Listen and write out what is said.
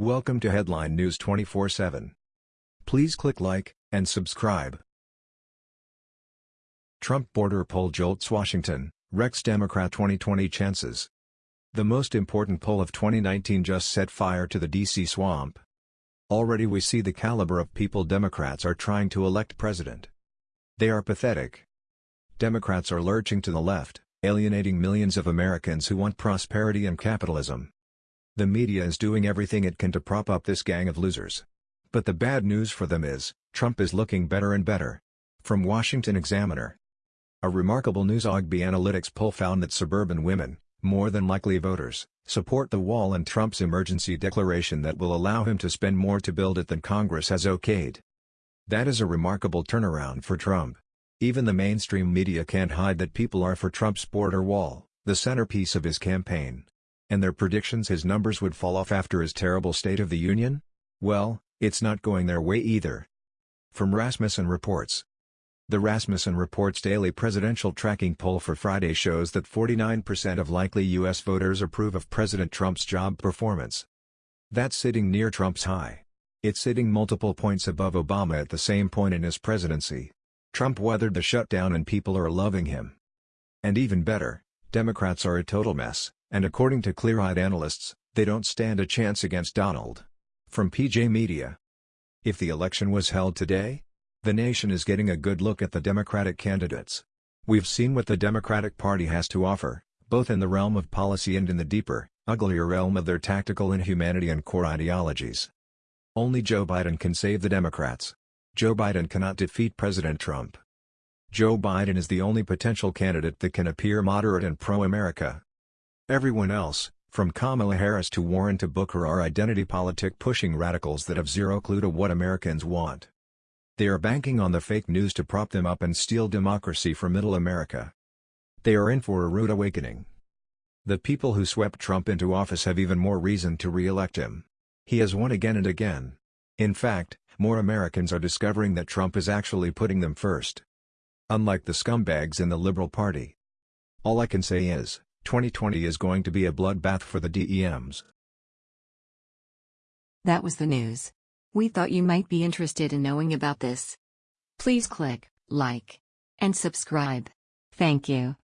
Welcome to Headline News 24/7. Please click like and subscribe. Trump border poll jolts Washington, wrecks Democrat 2020 chances. The most important poll of 2019 just set fire to the DC swamp. Already we see the caliber of people Democrats are trying to elect president. They are pathetic. Democrats are lurching to the left, alienating millions of Americans who want prosperity and capitalism. The media is doing everything it can to prop up this gang of losers. But the bad news for them is, Trump is looking better and better. From Washington Examiner. A remarkable new Zogby Analytics poll found that suburban women, more than likely voters, support the wall and Trump's emergency declaration that will allow him to spend more to build it than Congress has okayed. That is a remarkable turnaround for Trump. Even the mainstream media can't hide that people are for Trump's border wall, the centerpiece of his campaign. And their predictions his numbers would fall off after his terrible State of the Union? Well, it's not going their way either. From Rasmussen Reports The Rasmussen Reports daily presidential tracking poll for Friday shows that 49% of likely U.S. voters approve of President Trump's job performance. That's sitting near Trump's high. It's sitting multiple points above Obama at the same point in his presidency. Trump weathered the shutdown and people are loving him. And even better, Democrats are a total mess and according to clear-eyed analysts, they don't stand a chance against Donald. From PJ Media. If the election was held today, the nation is getting a good look at the Democratic candidates. We've seen what the Democratic Party has to offer, both in the realm of policy and in the deeper, uglier realm of their tactical inhumanity and core ideologies. Only Joe Biden can save the Democrats. Joe Biden cannot defeat President Trump. Joe Biden is the only potential candidate that can appear moderate and pro-America. Everyone else, from Kamala Harris to Warren to Booker are identity politic pushing radicals that have zero clue to what Americans want. They are banking on the fake news to prop them up and steal democracy from middle America. They are in for a rude awakening. The people who swept Trump into office have even more reason to re-elect him. He has won again and again. In fact, more Americans are discovering that Trump is actually putting them first. Unlike the scumbags in the Liberal Party. All I can say is, 2020 is going to be a bloodbath for the DEMs. That was the news. We thought you might be interested in knowing about this. Please click like and subscribe. Thank you.